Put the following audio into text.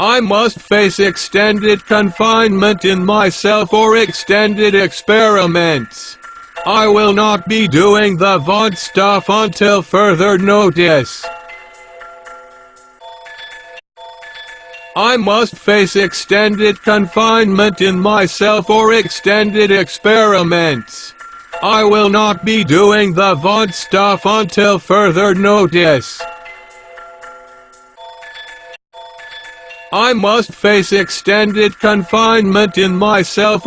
I must face extended confinement in myself or extended experiments. I will not be doing the VOD stuff until further notice. I must face extended confinement in myself or extended experiments. I will not be doing the VOD stuff until further notice. I must face extended confinement in myself or